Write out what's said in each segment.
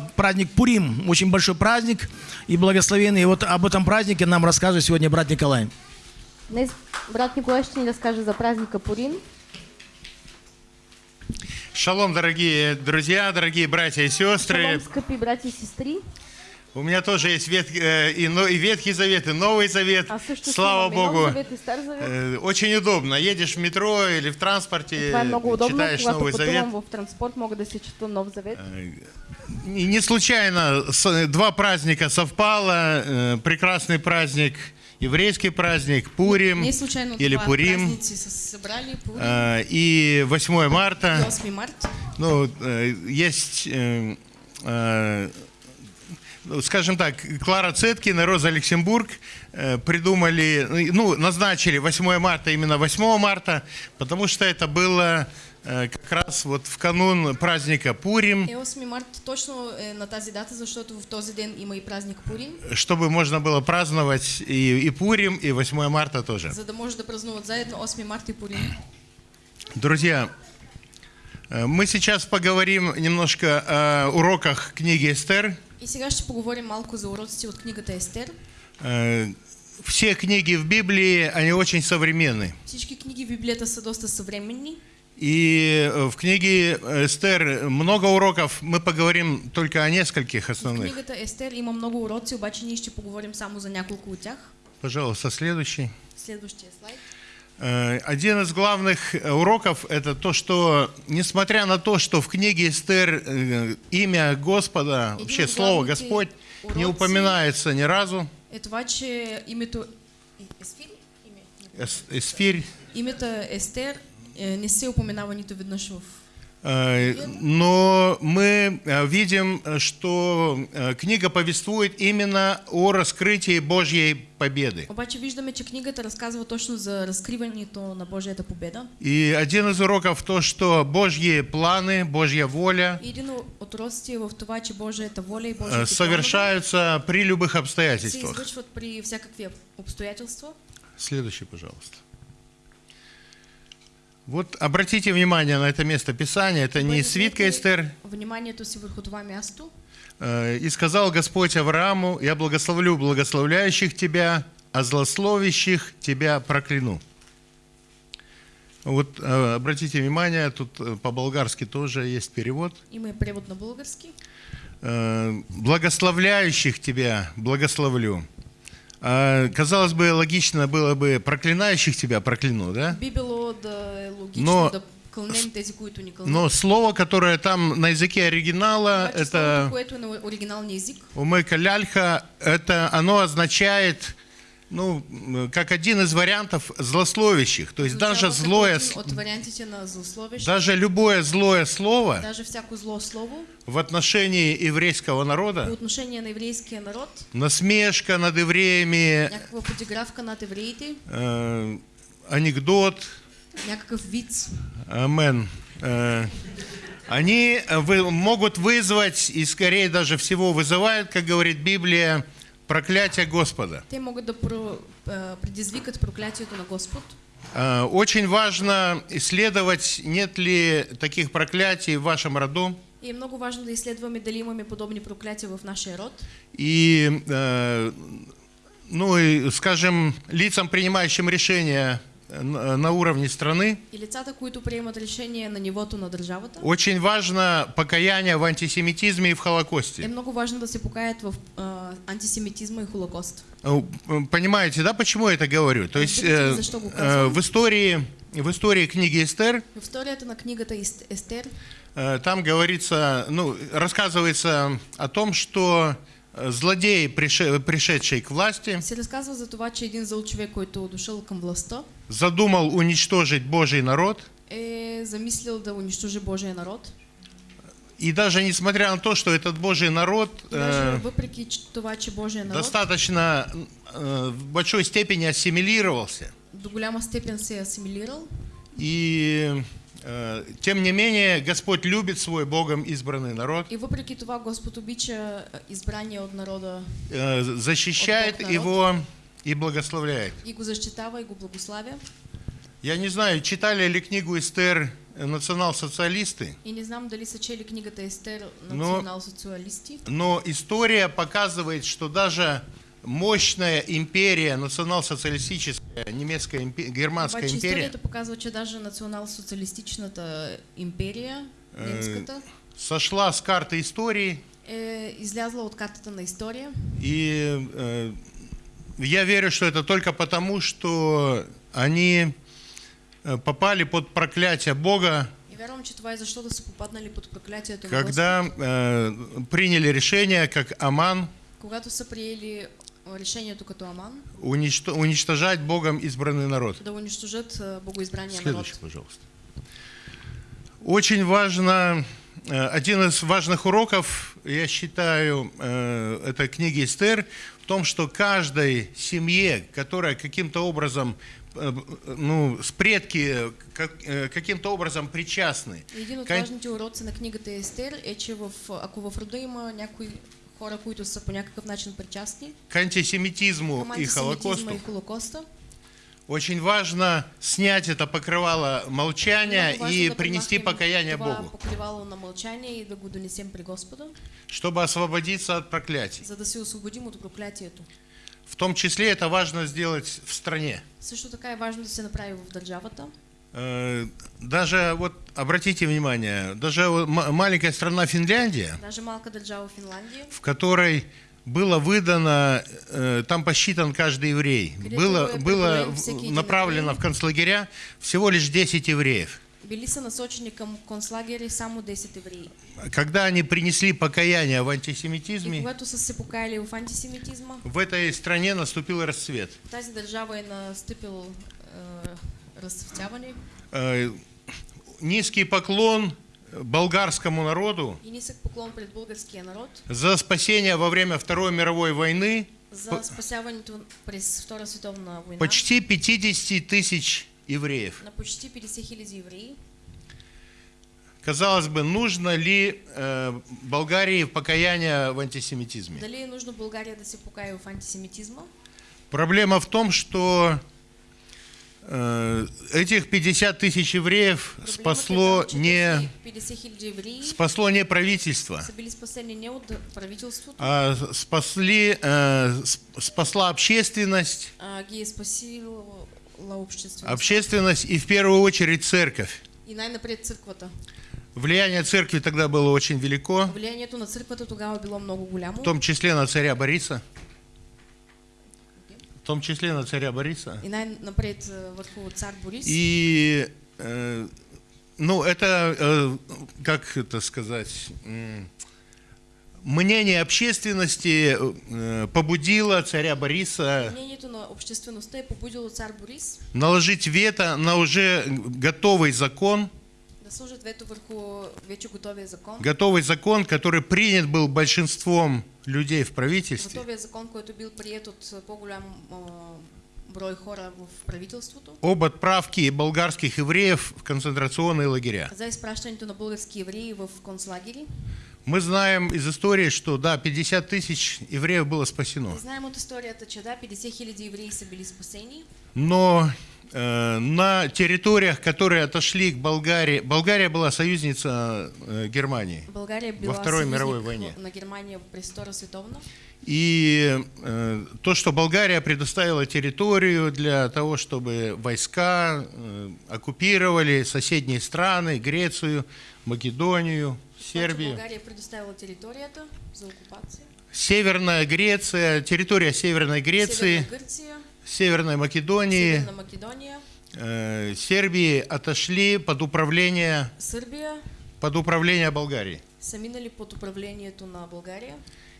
праздник Пурим, очень большой праздник и благословенный. И вот об этом празднике нам расскажет сегодня брат Николай. Днес брат Николай ще ни разкаже за праздника Пурим. Шалом, дорогие друзья, дорогие братья и сестры. Шалом, скъпи брати и сестри. У меня тоже есть вет, э, и, но- и Ветхий Завет, и Новый Завет. А също Слава Богу. Завет и Завет. Э, Очень удобно. Едешь в метро или в транспорте, удобно, читаешь Новый Завет. в транспорт, мога да си чета Нов Завет. И не случайно с- два праздника совпало. э, Прекрасный праздник, еврейский праздник, Пурим Не случайно или Пурим, събрали Пурим э, и 8 и марта. 8 март. Ну, э, есть, э, э, скажем так, Клара Цеткин и Роза Люксембург э, придумали, ну, назначили 8 марта именно 8 марта, потому что это было э, как раз вот в канун праздника Пурим, Е 8 март точно на тази дата, защото в този ден има и празник Пурим, чтобы можно было праздновать и, и Пурим, и 8 марта тоже. за да може да празнуват заедно 8 март и Пурим. Друзья, э, мы сейчас поговорим немножко о уроках книги Эстер. И сега ще поговорим малко за уроците от книгата Естер. Все книги в Библии, они очень современны. Всички книги в Библията са доста съвременни. И э, в книге Эстер много уроков, мы поговорим только о нескольких В основных. книгата Естер има много уроци, обаче ние ще поговорим само за няколко от тях. Пожалуйста, следующий. Следващия слайд. Э, Один из главных э, уроков – это то, что, несмотря на то, что в книге Эстер э, имя Господа, вообще слово Господь не упоминается ни разу. Е това, че името Есфир, име, Эс- Эсфирь. името Естер не се упоменава нито веднъж в Но мы э, видим, э, что э, книга повествует именно о раскрытии Божьей победы. Обаче виждаме, че книгата разказва точно за разкриването на Божията победа. И один из уроков то, что Божьи планы, Божья воля И един от уроците е в това, че Божията воля и э, Божията совершаются при любых се обстоятельствах. извършват при всякакви обстоятелства. Следующий, пожалуйста. Вот обратите внимание на это место Писания. Это не свитка Эстер. Върху това място. Э, «И сказал Господь Аврааму, я благословлю благословляющих тебя, а злословящих тебя прокляну». Вот э, обратите внимание, тут э, по-болгарски тоже есть перевод. И превод на български. Э, «Благословляющих тебя благословлю». А, казалось бы, логично было бы «проклинающих тебя прокляну», да? Но-. Но слово, которое там на языке оригинала, это което е на оригиналния език, умыка ляльха, это оно означает, ну, как один из вариантов злословящих. То есть даже означава като злое, даже любое злое слово даже зло в отношении еврейского народа, на еврейския народ, насмешка над евреями, над евреите, э, анекдот, виц, Амен. Э, Они могут вызвать, и скорее даже всего вызывают, как говорит Библия, проклятие Господа. те могат да про, а, предизвикат проклятието на Господ. Э, Очень важно исследовать, нет ли таких проклятий в вашем роду. И много важно да изследваме дали имаме подобни проклятия в нашия род. И, э, ну, и, скажем, лицам, принимающим решения на на уровне страны, И лицата, които приемат решение на нивото на държавата, очень важно покаяние в антисемитизме и в е Холокосте. много важно да се покаят в а, антисемитизма и Холокост. Э, Понимаете, да, почему я это говорю? То есть э, э, в истории, в истории книги Эстер В историята на книгата Ес- Естер э, там говорится, ну, рассказывается о том, что э, злодей, прише- пришедший к власти, се разказва за това, че един зъл човек, който дошъл към властта, задумал уничтожить Божий народ. е замислил да унищожи Божия народ. И даже несмотря на то, что этот Божий народ Даже э, това, че Божия народ достаточно э, в большой степени ассимилировался, до голяма степен се е асимилирал, и тем не менее Господь любит свой Богом избранный народ, и въпреки това Господ обича а, избрания от народа э, защищает От его и благословляет. и го защитава и го благославя. Я не знаю, читали ли книгу Эстер национал-социалисты, И не знам дали са чели книгата Естер Но- но история показывает, что даже мощная империя, национал-социалистическая, немецкая, импе- германская империя, историята показва, че даже национал-социалистичната империя, немската, сошла с карты истории, е излязла от картата на история. и э, я верю, что это только потому, что они э, попали под проклятие Бога, вярвам, че това е защото са попаднали под проклятието на когда э, приняли решение, как Аман, Когато са приели а, решението като Аман, уничто- уничтожать Богом избранный народ. да унищожат а, богоизбрания Следующий, народ. пожалуйста. Очень важно, э, один из важных уроков, я считаю, э, этой книги Эстер, в том, что каждой семье, которая каким-то образом, э, ну, с предки как- э, каким-то образом причастны Един от важните уроци на книгата Естер е, че в, ако в рода има някои хора, които са по някакъв начин причастни к антисемитизму и Холокосту, и Холокоста, очень важно снять это покрывало молчания и принести покаяние Богу, покривало на мълчание и да го донесем при Господа, чтобы освободиться от проклятий. за да се освободим от проклятието. В том числе это важно сделать в стране. Също така е важно да се направи в държавата. Э, Даже вот обратите внимание, даже маленькая страна Финляндия, Даже в которой было выдано, э, там посчитан каждый еврей, было, было направлено в концлагеря всего лишь 10 евреев. били са насочени към концлагери само 10 евреи. Когда они принесли покаяние в антисемитизме, когато са се покаяли в антисемитизма, в этой стране наступил расцвет. тази държава е разцветяване Э, Низкий поклон болгарскому народу и нисък поклон пред българския народ за спасение во время Второй мировой войны за спасяването през Втора световна война почти 50 тысяч евреев. на почти 50 хиляди евреи. Казалось бы, нужно ли э, Болгарии покаяние в антисемитизме? Дали е нужно България да се покая в антисемитизма? Проблема в том, что этих 50 тысяч евреев спасло не, тези 50 хиляди евреи спасло не правительство, а спасли, э, сп- спасла общественность, а общественность и в первую очередь церковь. Влияние церкви тогда было очень велико, в том числе на царя Бориса. В том числе на царя Бориса. И най-напред а, върху цар Борис. И, э, ну, это, э, как это сказать, мнение общественности э, побудило царя Бориса Мнението на побудило цар Борис наложить вето на уже готовый закон, да вето върху вече готовия закон. готовый закон, который принят был большинством людей в правительстве, Готовия закон, който бил прият от а, по-голям а, брой хора в правителството об отправке болгарских евреев в концентрационные лагеря. за изпращането на български евреи в концлагери. Мы знаем из истории, что да, 50 тысяч евреев было спасено. Знаем от историята, че да, 50 хиляди евреи са били спасени, Но на территориях, которые отошли к Болгарии, Болгария была союзница э, Германии. България била Второй съюзник мировой войне. на световна. И э, то, что Болгария предоставила территорию для того, чтобы войска э, оккупировали соседние страны, Грецию, Македонию, Сербию. България предоставила територията за окупация. Северная Греция, территория Северной Греции, Северна Гърция, Северной Македонии, Македония, э, Сербии отошли под управление, Сърбия под управление Болгарии. са минали под управлението на България.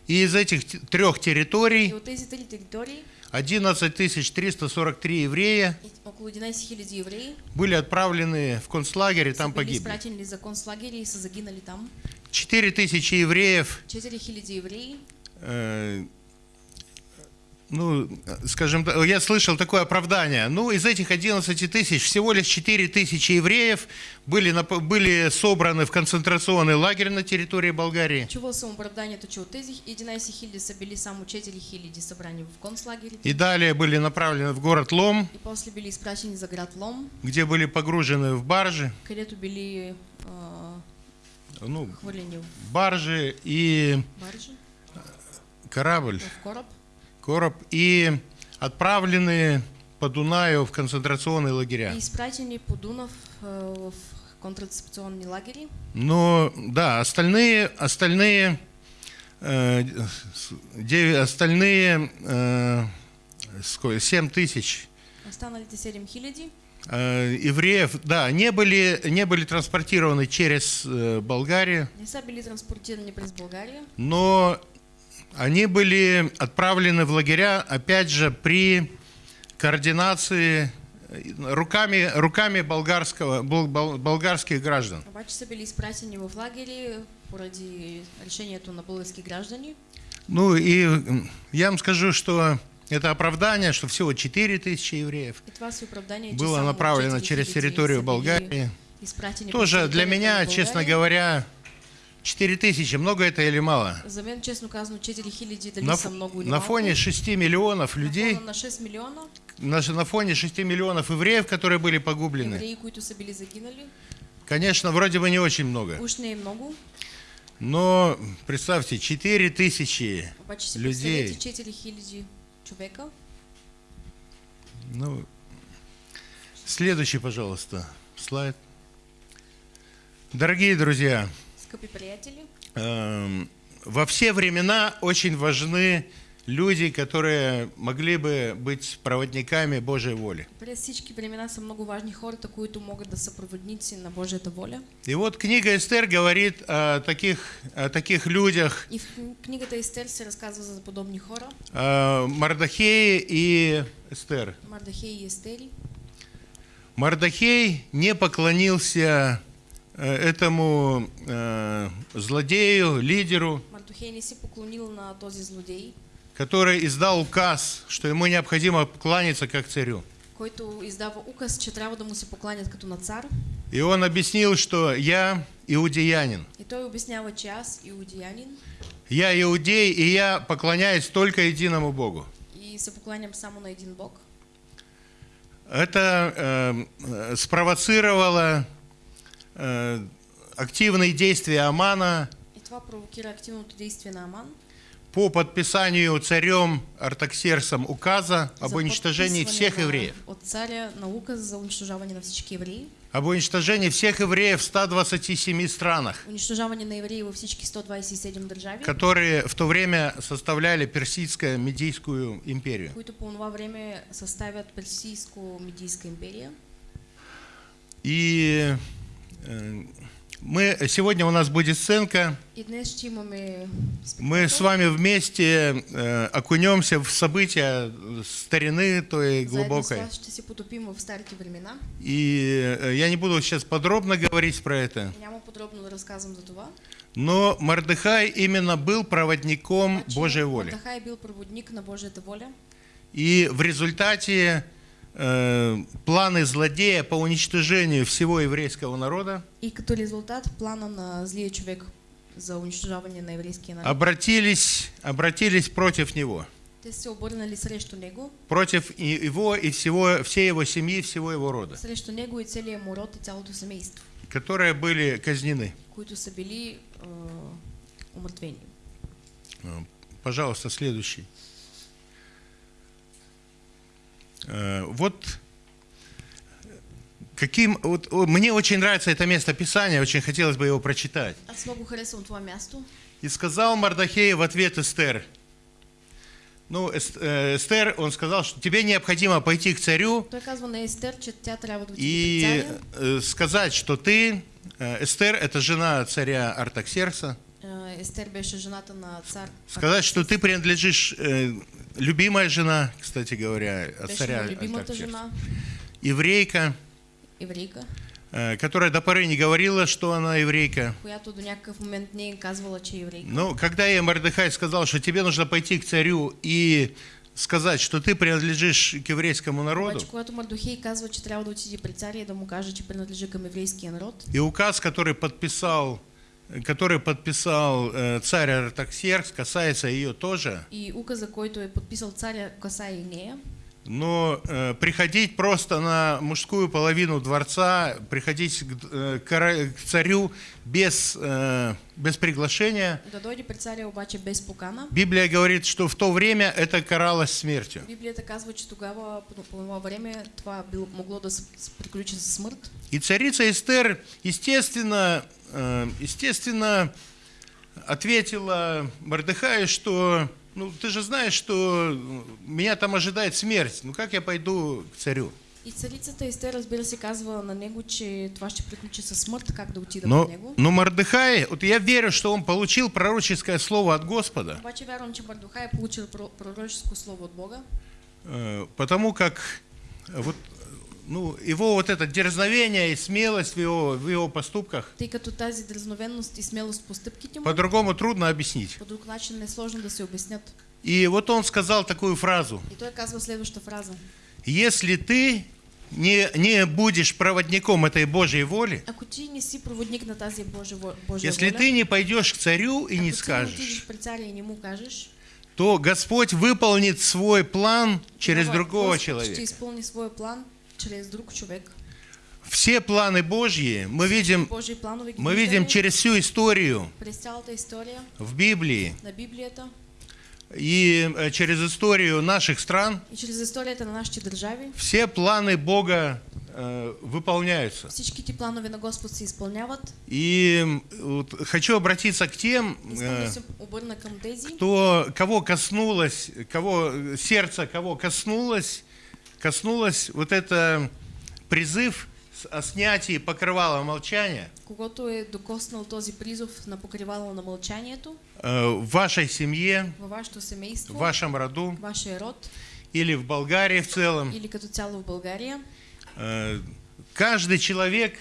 И из этих трех И территорий от тези три територии 11 343 еврея и около 11 хиляди евреи были отправлены в концлагерь и там погибли. за концлагери и са загинали там. 4 тысячи евреев 4 хиляди евреи э, ну, скажем так, я слышал такое оправдание. Ну, из этих 11 тысяч всего лишь 4 тысячи евреев были, нап- были собраны в концентрационный лагерь на территории Болгарии. Чувал съм оправданието, че от тези 11 хиляди са били само 4 хиляди събрани в концлагерите И далее были направлены в город Лом, и после били изпращени за град Лом, где были погружены в баржи, където били а, ну, хвърлени в баржи и баржи, корабль, в кораб короб, и отправлены по Дунаю в концентрационные лагеря. и изпратени по Дунав а, в контрацепционни лагери. Но да, остальные, остальные, э, остальные э, сколько, 7 тысяч Останалите 7 хиляди э, евреев, да, не были, не были транспортированы через э, Болгарию, не са били транспортирани през България, но они были отправлены в лагеря, опять же, при координации э, руками, руками болгарского, бол- бол- болгарских граждан. обаче са били изпратени в лагери поради решението на български граждани. Ну и я вам скажу, что это оправдание, что всего 4 тысячи евреев было направлено 4 через территорию Болгарии. Тоже для меня, честно говоря, 4 тысячи, много это или мало? За мен, честно казано, 4 хиляди дали На, много или на фоне 6 миллионов На людей, фона на 6 милиона на, на фоне 6 миллионов евреев, которые были погублены, евреи, които са били загинали, конечно, вроде бы не очень много. уж не много, Но представьте, 4 тысячи обаче си людей. представете 4 хиляди човека. Ну, следующий, пожалуйста, слайд. Дорогие друзья, Скъпи приятели, эм, во все времена очень важны люди, которые могли бы быть проводниками Божьей воли. през всички времена са много важни хората, които могат да са проводници на Божията воля. И вот книга Эстер говорит о таких, о таких людях, И в кни- книгата Естер се разказва за подобни хора, э, Мардахее и Эстер. Мардахей и Естери. Мардахей не поклонился этому э, злодею, лидеру, злодей, который издал указ, что ему необходимо кланяться как царю. който издава указ, че трябва да му се покланят като на цар. И он объяснил, что я иудеянин. И той обяснява, че аз, иудеянин, Я иудей, и я поклоняюсь только единому Богу. и се покланям само на един Бог. Это э, э, спровоцировало э, активные действия Амана И по подписанию царем Артаксерсом указа об уничтожении всех евреев. От царя на указ за унищожаване на всички евреи. Об уничтожении всех евреев в 127 странах, Унищожаване на евреи във всички 127 държави, которые в то время составляли Персидско-Медийскую империю. които по това време съставят Персийско-Медийска империя. И э, мы, сегодня у нас будет сценка, мы с вами вместе э, окунемся в события старины той глубокой. И э, я не буду сейчас подробно говорить про это, но Мардыхай именно был проводником Божьей воли. И в результате планы злодея по уничтожению всего еврейского народа И като резултат плана на злия човек за унищожаване на еврейския народ. обратились, обратились против него, Те се обърнали срещу него, против его и всего, всей его семьи, всего его рода, срещу него и целия му род и цялото семейство, которые были казнены. които са били умъртвени. Э, Пожалуйста, следующий. Э, Вот каким вот мне очень нравится это место Писания, очень хотелось бы его прочитать. Място. И сказал Мардахей в ответ Эстер. Ну, э, Эстер, он сказал, что тебе необходимо пойти к царю и э, сказать, что ты, э, Эстер, это жена царя Артаксерса, Жената на сказать, что ты принадлежишь, э, любимая жена, кстати говоря, от царя жена, еврейка, еврейка, э, которая до поры не говорила, что она еврейка. Но когда ей Мордыхай сказал, что тебе нужно пойти к царю и сказать, что ты принадлежишь к еврейскому народу, и указ, который подписал, который подписал э, царь Артаксеркс, касается ее тоже, и указа, който е подписал царя, касае и но э, приходить просто на мужскую половину дворца, приходить к, э, кора- к царю без, э, без приглашения. Библия говорит, что в то время это каралось смертью. Библията казва, че тогава, по, по това време, това могло да се с- приключи със смърт. И царица Эстер, естественно, э, естественно, ответила Мордыхаю, что, ну, ты же знаешь, что меня там ожидает смерть. Ну, как я пойду к царю? И царицата Естер, разбира се, казва на него, че това ще приключи със смърт, как да отида Но, при него. но Мордыхай, вот я верю, что он получил пророческое слово от Господа, Обаче вярвам, че Мардухай е получил про- пророческо слово от Бога, э, потому как вот, ну, его вот это дерзновение и смелость в его, в его поступках тъй като тази дразновенност и смелост по стъпките му, по-другому трудно объяснить. по друг начин е сложно да се обяснят. И вот он сказал такую фразу. И той казва следваща фраза. Если ты не, не будешь проводником этой Божьей воли, Ако ти не си проводник на тази Божия, Божия если воля, ты не пойдешь к царю и не скажешь, царя и не му кажеш, то Господь выполнит свой план через другого Господ ще человека. своя план чрез друг човек. Все планы Божьи мы видим, Божии планове ги мы видим через всю историю в Библии и э, через историю наших стран. и чрез историята на нашите държави. Все планы Бога э, выполняются. Всички ти планове на Господ се изпълняват. И вот хочу обратиться к тем, э, кто, кого коснулось, кого э, сердце кого коснулось, коснулось вот это призыв о снятии покрывала молчания когато е докоснал този призов на покривало на мълчанието э, в вашей семье, във вашето семейство, в вашем роду вашия род или в Болгарии в целом. или като цяло в България. Э, Каждый человек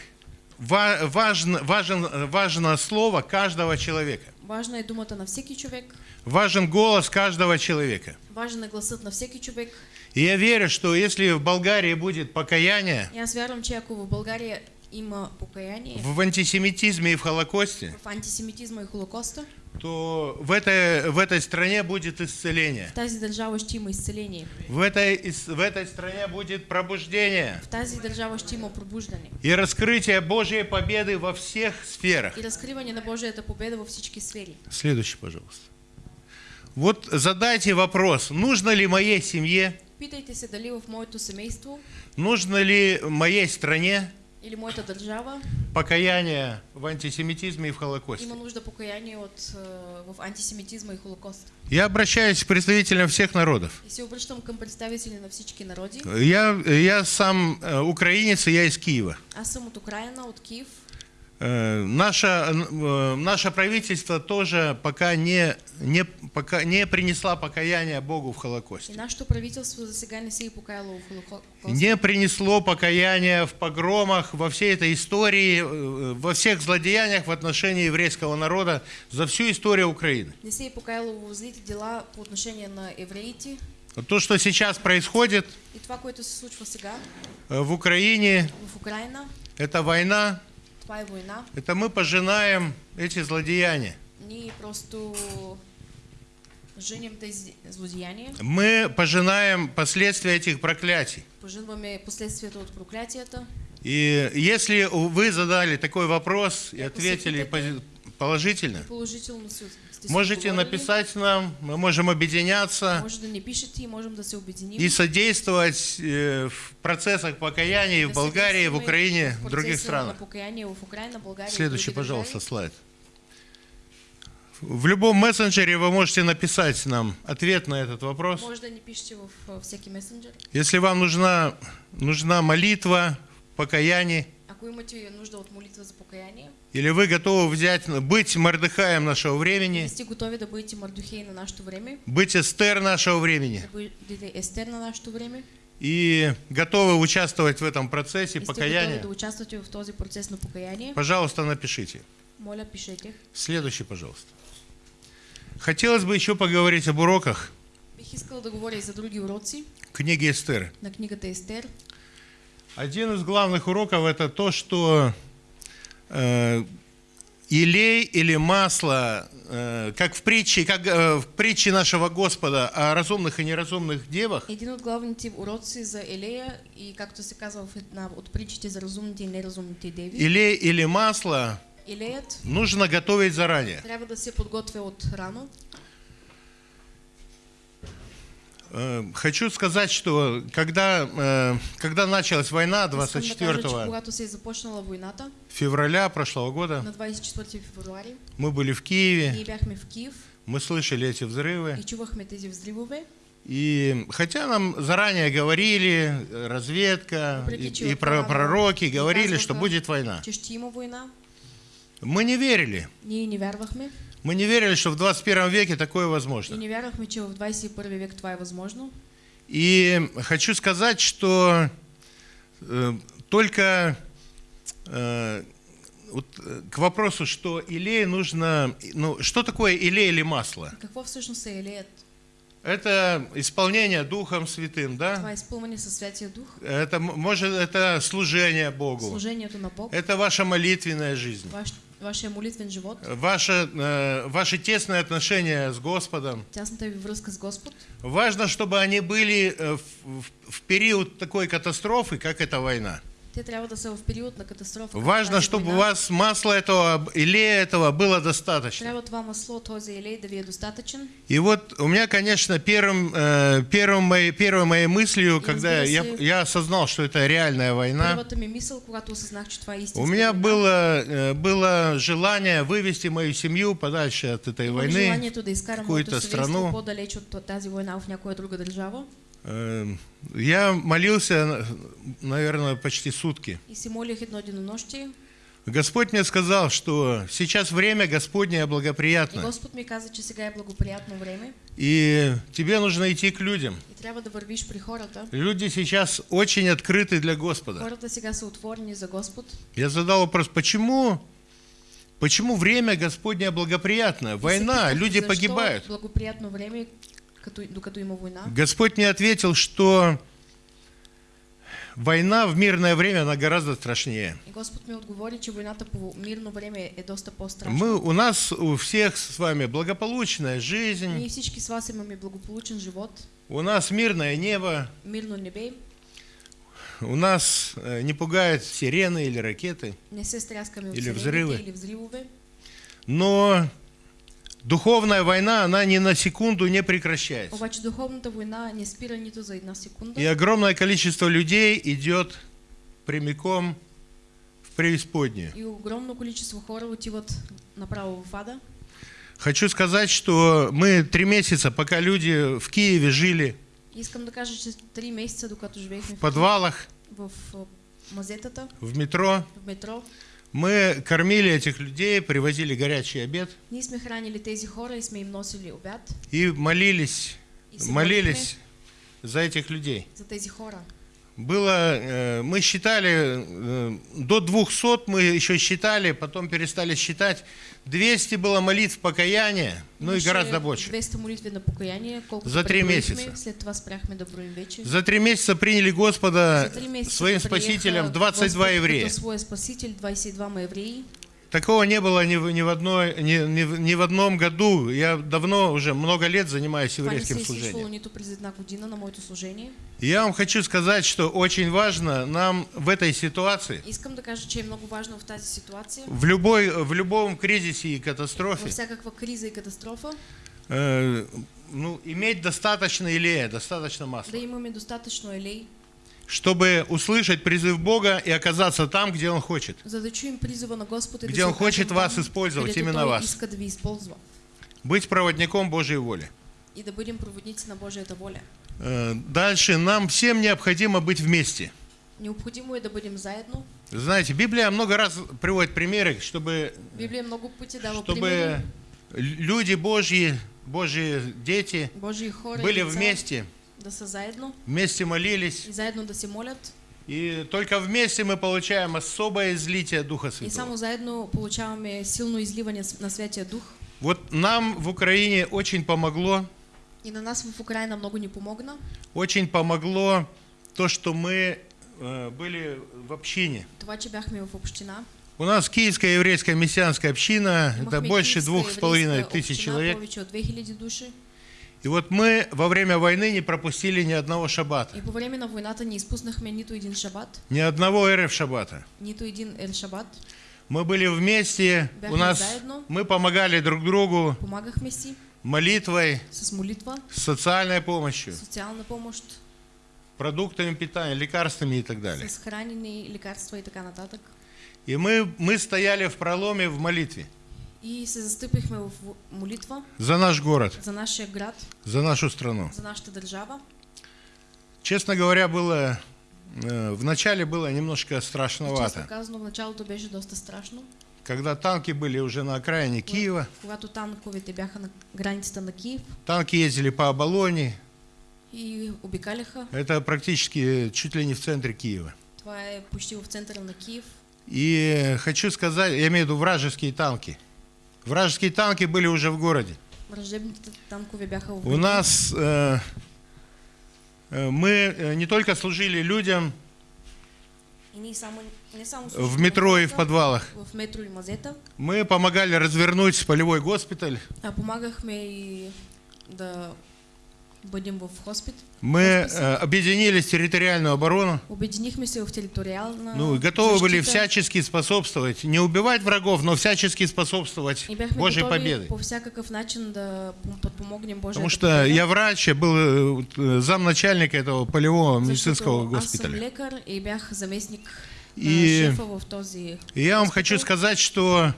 ва- важно, важен, важно слово каждого человека, Важна е думата на всеки човек, важен голос каждого человека. важен е гласът на всеки човек. И я верю, что если в Болгарии будет покаяние И аз вярвам, че ако в България има покаяние в антисемитизме и в Холокосте, в антисемитизма и Холокоста, то в этой, в этой стране будет исцеление. в тази държава ще има изцеление. В этой, в этой стране будет пробуждение В тази държава ще има пробуждане и раскрытие Божьей победы во всех сферах. и разкриване на Божията победа във всички сфери. Следующий, пожалуйста. Вот задайте вопрос, нужно ли моей семье, Питайте се дали в моето семейство нужно ли моей стране или моята държава покаяние в антисемитизме и в Холокосте. има нужда покаяние от, е, в антисемитизма и Холокост. Я обращаюсь к представителям всех народов. И се обръщам към представители на всички народи. Я, я сам э, украинец, и я из Киева. Аз съм от Украина, от Киев. Э, Наше, э, наше правительство тоже пока не, не, пока не принесла покаяние Богу в Холокосте. за сега не покаяло в Холокост. Не принесло покаяние в погромах, во всей этой истории, э, во всех злодеяниях в отношении еврейского народа за всю историю Украины. Не се е покаяло в злите дела по отношение на евреите. То, что сейчас происходит И това, което се случва сега в Украине, в Украина, это война. Это мы пожинаем эти злодеяния. Мы пожинаем последствия этих проклятий. И если вы задали такой вопрос и ответили положительно, Можете написать нам, мы можем объединяться да пишете и можем да се обединим. и содействовать э, в процессах покаяния в Болгарии, в Украине, в других странах. В Следующий, пожалуйста, слайд. В любом мессенджере вы можете написать нам ответ на этот вопрос. В. Если вам нужна, нужна молитва, покаяние, Или вы готовы взять, быть Мордыхаем нашего времени, бъдете Мардухей на нашето време, быть Эстер нашего времени, да Естер на нашето време, и готовы участвовать в этом процессе покаяния, пожалуйста, напишите. моля пишете. Следующий, пожалуйста. Хотелось бы еще поговорить об уроках. Бих искала да говоря и за други уроци книги Эстер. на книгата Естер. Один из главных уроков это то, что э, илей или масло, э, как в притче, как э, в притче нашего Господа о разумных и неразумных девах, Един от главните уроци за Елея и както се казва в една от притчите за разумните и неразумните деви, илей или масло Елеят нужно готовить заранее. трябва да се подготвя от рано. Э, Хочу сказать, что когда, э, когда началась война Искам да кажа, че 24 когато се е започнала войната февраля прошлого года, на 24 февруари, мы были в Киеве, мы слышали эти взрывы. и хотя нам заранее говорили, разведка и, и про- пророки говорили, что будет война. мы не верили. Мы не верили, что в 21 веке такое и возможно. не вярвахме, че в 21 век това е възможно. И хочу сказать, что э, только э, вот, э, к вопросу, что илей нужно... Ну, что такое илей или масло? Какво всъщност е Елеят? Это исполнение Духом Святым, Това да? е изпълнение със Святия Дух, Это, может, это служение Богу. служението на Бог, Это ваша молитвенная жизнь. ваш, вашия молитвен живот, Ваше, э, ваши тесные отношения с Господом. тясната ви връзка с Господ. Важно, чтобы они были э, в, в- в период такой катастрофы, как эта война. В Важно, чтобы у вас масла этого, илея этого было достаточно. И вот у меня, конечно, первым, э, первым моей, первой моей мыслью, когда я, я осознал, что это реальная война, у меня было, э, было желание вывести мою семью подальше от этой войны. изкарам какую-то страну. По-далеч от тази война в някоя друга държава. Э, Я молился, наверное, почти сутки. И. Господь мне сказал, что сейчас время Господнее И благоприятно, Господ ми каза, че сега е благоприятно време и тебе нужно идти к людям. и трябва да вървиш при хората. Люди сейчас очень открыты для Господа. Хората сега са отворени за Господ. Я задал вопрос, почему, почему время Господнее благоприятное? И Война, люди погибают. благоприятно време, война. Господь мне ответил, что война в мирное время, она гораздо страшнее. И Господ ми отговори, че войната по мирно време е доста по-страшна. Мы, у нас у всех с вами благополучная жизнь, Ние всички с вас имаме благополучен живот, у нас мирное небо, мирно небе, у нас э, не пугают сирены или ракеты, не се стряскаме Или взрывы. или взривове. но духовная война, она ни на секунду не прекращается. Обаче духовната война не спира нито за една секунда. И огромное количество людей идет прямиком в преисподнюю. И огромно количество хора отиват направо в ада. Хочу сказать, что мы три месяца, пока люди в Киеве жили Искам да кажа, че три месеца, докато живеехме в в, подвалах, в, мазетата, в метро, в метро, мы кормили этих людей, привозили горячий обед ние сме хранили тези хора и сме им носили обяд и молились, и молились за этих людей. за тези хора. Было, э, мы считали, э, до 200 мы еще считали, потом перестали считать. 200 было молитв покаяния, ну и гораздо больше. 200 молитви на покаяние, За три преброихме, месеца. След това спряхме да броим вече. За три месяца приняли Господа своим спасителем 22 Господ еврея. Като своя спаситель, 22 евреи. Такого не было ни в, ни в, одной, ни, ни ни в одном году. Я давно, уже много лет занимаюсь еврейским служением. я вам хочу сказать, что очень важно нам в этой ситуации, да в любой, в любом кризисе и катастрофе, э, ну, иметь достаточно илея, достаточно да масла, имаме достатъчно елей, чтобы услышать призыв Бога и оказаться там, где Он хочет. Где Он хочет вас использовать, именно вас. Быть проводником Божьей воли. и да проводници на Божията воля. Э, Дальше нам всем необходимо быть вместе. Необходимо е да бъдем заедно. Знаете, Библия много раз приводит примеры, чтобы, Библия много пъти дава чтобы примери. люди Божьи, Божьи дети Божии хора были деца вместе, да са заедно вместе молились. и заедно да се молят. И только вместе мы получаем особое излитие Духа И Святого. само заедно получаваме силно изливане на Святия Дух. Вот нам в Украине очень помогло И на нас в Украине много не помогна. Очень помогло то, что мы э, были в общине. Това, че бяхме в община. У нас Киевская еврейская мессианская община, это Имахме больше киевска двух с половиной тысяч человек. И вот мы во время войны не пропустили ни одного шаббата, И по време на войната не изпуснахме нито един шабат, ни одного РФ шаббата. нито един ел шабат. Мы были вместе, у Бяхме нас заедно. мы помогали друг другу Помагахме си молитвой, с молитва, социальной помощью, социална помощ, продуктами питания, лекарствами и так далее. с хранени, лекарства и така нататък. И мы, мы стояли в проломе в молитве И се застъпихме в молитва за наш город, за нашия град, за нашу страну. за нашата държава. Честно говоря, было э, вначале было немножко И честно страшновато, казано, в началото беше доста страшно. когда танки были уже на окраине Киева, Когато танковете бяха на границата на Киев танки ездили по Оболоне, и обикаляха. это практически чуть ли не в центре Киева. Това е почти в центъра на Киев. И хочу сказать, я имею в виду вражеские танки. Вражеские танки были уже в городе. У нас э, э, мы э, не только служили людям в метро и в подвалах, мы помогали развернуть полевой госпиталь, и бъдем в хоспит. мы э, объединились в территориальную оборону, Обединихме се в териториална ну, и готовы были защита. всячески способствовать, не убивать врагов, но всячески способствовать И Божьей победы. по всякакъв начин да пом- подпомогнем Божията Потому что победа. я врач, я был э, э, замначальника этого полевого медицинского Защото госпиталя. лекар и бях заместник И- в този И я вам хочу сказать, что э,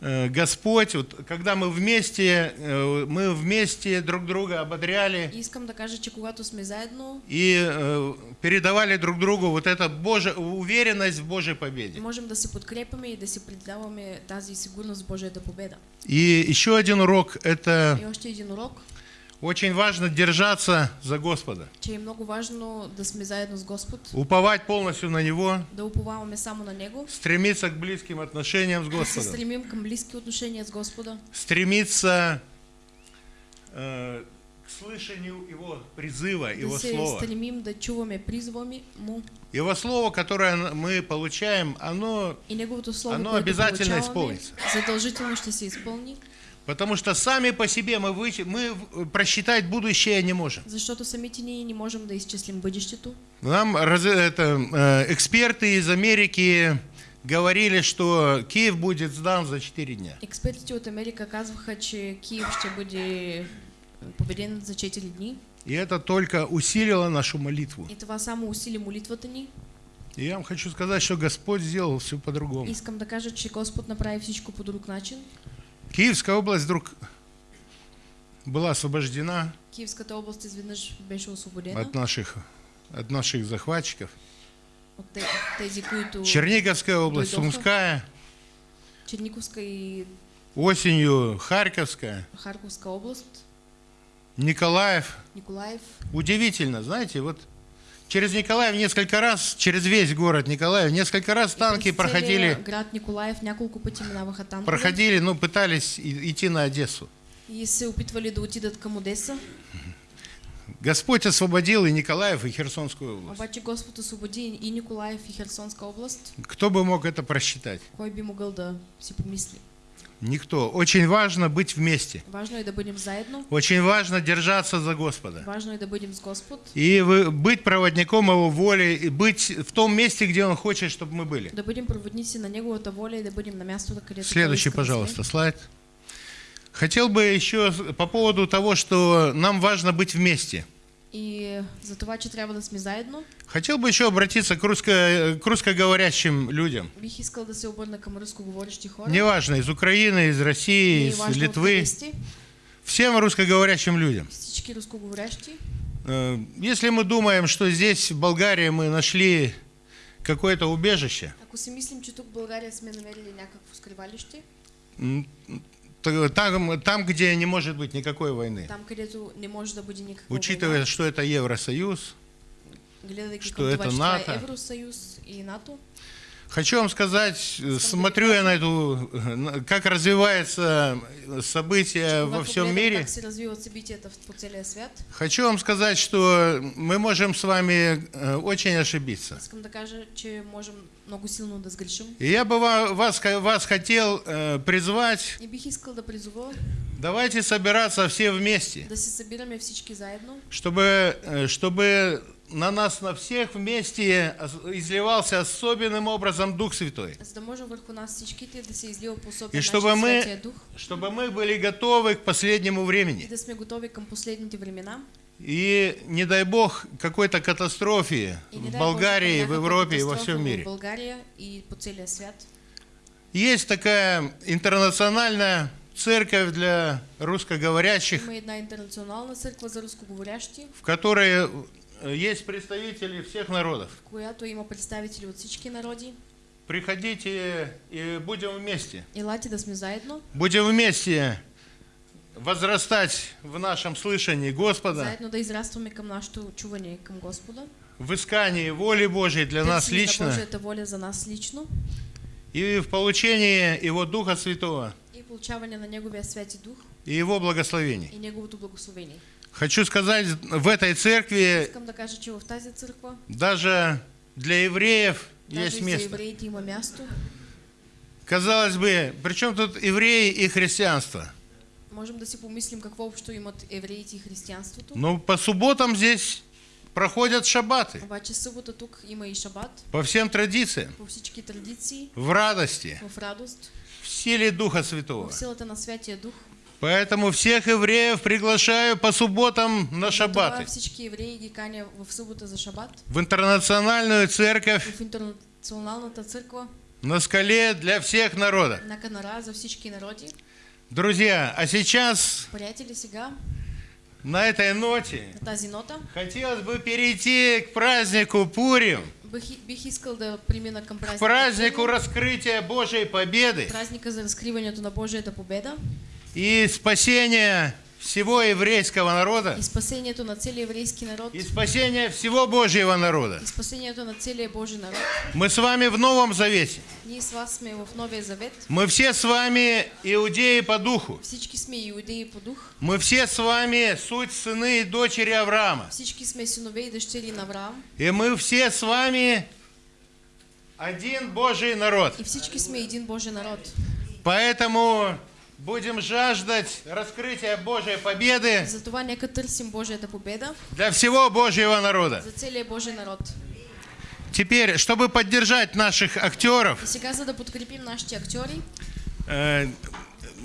Господь, вот, когда мы вместе, э, мы вместе друг друга ободряли И Искам да кажа, че когато сме заедно, и э, передавали друг другу вот эта Божия, уверенность в Божьей победе. можем да се подкрепяме и да си предаваме тази сигурност в Божията победа. И еще один урок – это И още един урок, очень важно держаться за Господа, че е много важно да сме заедно с Господ, уповать полностью на Него, да уповаваме само на Него, стремиться к близким отношениям с да Господом, стремим към близки отношения с Господа, стремиться э, к слышанию Его призыва, Его да се Слова. стремим да чуваме призва ми- Му. Его Слово, которое мы получаем, оно и Слово, Оно обязательно получаваме, изпълнится. задължително ще се изпълни, Потому что сами по себе мы, вычи- мы просчитать будущее не можем. защото самите ние не можем да изчислим бъдещето. Нам это, э, эксперты из Америки говорили, что Киев будет сдан за 4 дня. Експертите от Америка казваха, че Киев ще бъде победен за 4 дни. И это только усилило нашу молитву. И това само усили молитвата ни. И я вам хочу сказать, что Господь сделал все по-другому. Искам да кажа, че Господ направи всичко по друг начин. Киевская область вдруг была освобождена Киевската област изведнъж беше освободена от наших, от наших захватчиков. от те- тези, които Черниговская область, Дойдоха. Сумская, Черниковска и осенью Харьковская, Харковска област, Николаев. Николаев. Удивительно, знаете, вот через Николаев несколько раз, через весь город Николаев, несколько раз танки проходили, Град Николаев няколко пъти минаваха танкове. проходили, ну, пытались идти на Одессу. И се опитвали да отидат към Одеса. Господь освободил и Николаев, и Херсонскую область. Обаче Господ освободи и Николаев и Херсонска област. Кто бы мог это просчитать? Кой би могъл да си помисли? Никто. Очень важно быть вместе. Важно да заедно. Очень важно держаться за Господа. Важно да бъдем с Господ. И вы- быть проводником Его воли, и быть в том месте, где Он хочет, чтобы мы были. Да проводници на Неговата воля и да бъдем на където Той Следующий, пожалуйста, слайд. Хотел бы еще по поводу того, что нам важно быть вместе. И за това, че трябва да сме заедно, Хотел бы еще обратиться к, русско, к русскоговорящим людям. бих искал да се обърна към рускоговорещи хора. Неважно, из Украины, из России, Не из важно Литвы. Всем русскоговорящим людям. всички рускоговорящи. Э, Если мы думаем, что здесь, в Болгарии, мы нашли какое-то убежище, Ако си мислим, че тук в България сме намерили някакво скривалище, там, там, где не может быть никакой войны, там не може да бъде никаква учитывая, война, что это Евросоюз, гледайки что это НАТО. е Евросъюз и НАТО, Хочу вам сказать, смотрю я на эту, как развивается события во всем мире. Хочу вам сказать, что мы можем с вами э, очень ошибиться. Да много силно да сгрешим. И я бы ва- вас, вас хотел э, призвать, И бих искал да призова давайте собираться все вместе, да се събираме всички заедно, чтобы, э, чтобы на нас, на всех вместе изливался особенным образом Дух Святой. да да И чтобы мы, чтобы мы были готовы к последнему времени. И не дай Бог какой-то катастрофе И в Болгарии, Боже, в Европе и во всем мире. В България и по целия свят. Есть такая интернациональная церковь для русскоговорящих, в которой э, есть представители всех народов. има представители от. Приходите и будем вместе. Будем вместе возрастать в нашем слышании Господа, Заедно да израстваме към нашето чуване към Господа. в искании воли Божьей для нас лично Божията воля за нас лично и в получении Его Духа Святого и получаване на Неговия Святи Дух и Его благословений. и Неговото благословение. Хочу сказать, в этой церкви Искам да кажа, че в тази църква даже для евреев даже есть место. евреите има място. Казалось бы, при чем тут евреи и христианство? Можем да си помислим какво общо имат евреите и християнството. Ну, по субботам здесь проходят шаббаты, Обаче събота тук има и шабат по всем традициям, по всички традиции, в радости, в радост, в силе Духа Святого. в силата на Святия Дух. Поэтому всех евреев приглашаю по субботам на шаббаты в интернациональную церковь в интернационалната църква на скале для всех народов. на Канара за всички народи. Друзья, а сейчас на этой ноте хотелось бы перейти к празднику Пурим, к празднику раскрытия Божьей победы. И спасения всего еврейского народа и спасението на целия еврейски народ и спасения всего Божьего народа. и спасението на целия Божий народ. Мы с вами в Новом Завете. Ние с вас сме в Новия Завет. Мы все с вами иудеи по духу. Всички сме иудеи по дух. Мы все с вами суть сыны и дочери Авраама. Всички сме синове и дъщери на Авраам. И мы все с вами один Божий народ. И всички сме един Божий народ. Поэтому будем жаждать раскрытия Божьей победы Затова нека търсим Божията победа для всего Божьего народа. за целия Божий народ. Теперь, чтобы поддержать наших актеров, И сега, за да подкрепим нашите актьори, э,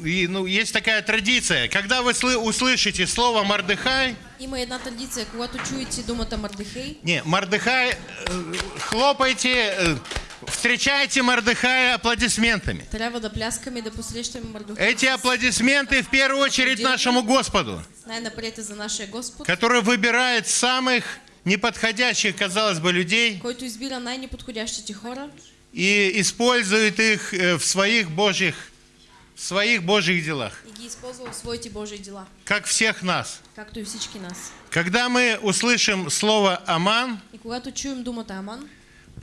и, ну, есть такая традиция. Когда вы слы- услышите слово Мардыхай, има една традиция, когато чуете думата Мардихей, не, Мардыхай, э, хлопайте, э, встречайте Мардыхая аплодисментами. трябва да пляскаме и да посрещаме Мардухай. Эти аплодисменты в первую очередь нашему Господу, Най-напред е за нашия Господ, который выбирает самых неподходящих, казалось бы, людей който избира най-неподходящите хора и использует их э, в своих божьих, в своих божьих делах, и ги използва в своите Божии дела, как всех нас. както и всички нас. Когда мы услышим слово «Аман», И когато чуем думата Аман,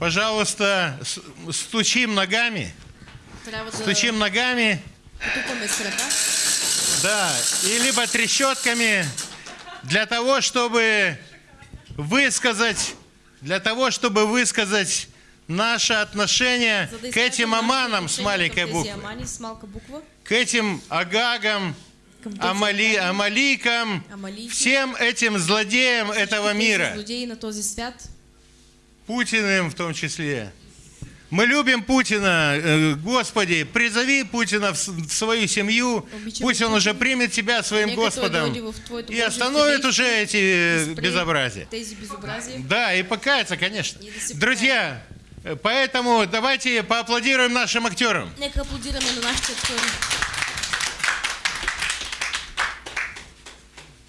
пожалуйста, стучим ногами, трябва да стучим ногами, с крака, да, и либо трещотками для того, чтобы высказать, для того, чтобы высказать наше отношение да к этим аманам с маленькой буквы, к этим агагам, Амали, Амаликам, всем этим злодеям этого мира, злодеи на този свят. Путиным в том числе. Мы любим Путина, э, Господи, призови Путина в свою семью, пусть он уже примет тебя своим Господом и остановит уже эти э, безобразия. Да, и покаяться, конечно. Друзья, э, поэтому давайте поаплодируем нашим актерам. Нека аплодираме на актьори.